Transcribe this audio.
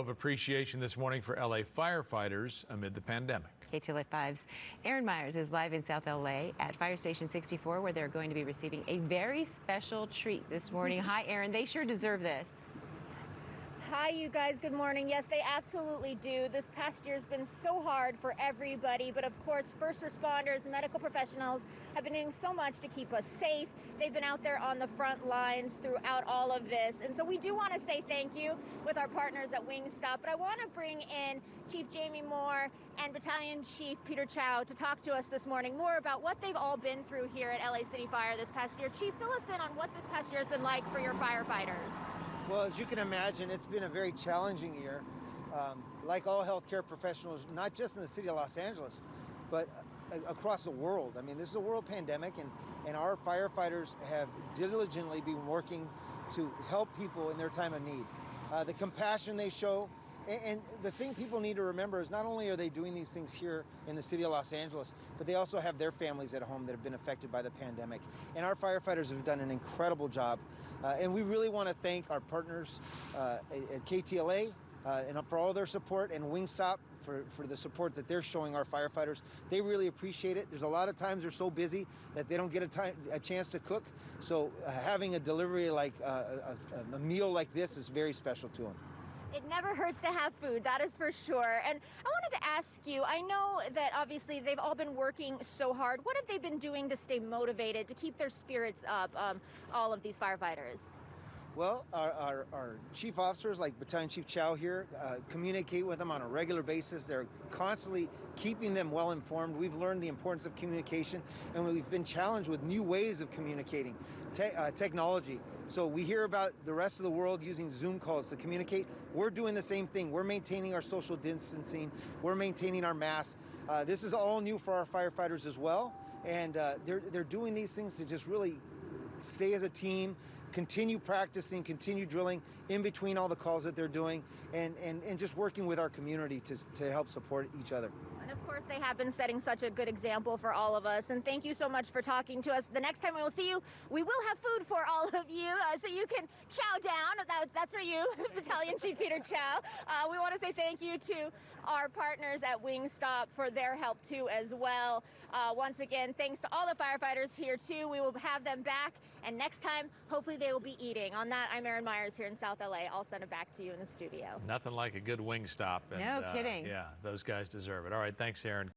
show of appreciation this morning for LA firefighters amid the pandemic. KTLA 5's Erin Myers is live in South LA at Fire Station 64 where they're going to be receiving a very special treat this morning. Hi, Erin. They sure deserve this. Hi, you guys. Good morning. Yes, they absolutely do. This past year has been so hard for everybody, but of course, first responders, medical professionals have been doing so much to keep us safe. They've been out there on the front lines throughout all of this. And so we do want to say thank you with our partners at Wingstop. But I want to bring in Chief Jaime Moore and Battalion Chief Peter Chow to talk to us this morning more about what they've all been through here at LA City Fire this past year. Chief, fill us in on what this past year has been like for your firefighters. Well, as you can imagine, it's been a very challenging year. Um, like all healthcare professionals, not just in the city of Los Angeles, but across the world. I mean, this is a world pandemic, and, and our firefighters have diligently been working to help people in their time of need. Uh, the compassion they show, and, the thing people need to remember is not only are they doing these things here in the city of Los Angeles, but they also have their families at home that have been affected by the pandemic. And our firefighters have done an incredible job. Uh, and we really want to thank our partners uh, at KTLA uh, and for all their support and Wingstop for, for the support that they're showing our firefighters. They really appreciate it. There's a lot of times they're so busy that they don't get a, time, a chance to cook. So uh, having a delivery like uh, a, a meal like this is very special to them. It never hurts to have food, that is for sure. And I wanted to ask you, I know that obviously they've all been working so hard. What have they been doing to stay motivated, to keep their spirits up, um, all of these firefighters? Well, our, our, our, chief officers, like Battalion Chief Chow here, uh, communicate with them on a regular basis. They're constantly keeping them well informed. We've learned the importance of communication, and we've been challenged with new ways of communicating, te uh, technology. So we hear about the rest of the world using Zoom calls to communicate. We're doing the same thing. We're maintaining our social distancing. We're maintaining our masks. Uh, this is all new for our firefighters as well, and uh, they're, they're doing these things to just really stay as a team, continue practicing, continue drilling in between all the calls that they're doing, and, and, and just working with our community to, to help support each other. And of course, they have been setting such a good example for all of us. And thank you so much for talking to us. The next time we will see you, we will have food for all of you, uh, so you can chow down. That, that's for you, Battalion Chief Peter Chow. Uh, we want to say thank you to our partners at Wingstop for their help too as well. Uh, once again, thanks to all the firefighters here too. We will have them back, and next time, hopefully they will be eating. On that, I'm Erin Myers here in South LA. I'll send it back to you in the studio. Nothing like a good Wingstop. And, no uh, kidding. yeah, those guys deserve it. All right, thanks, Erin.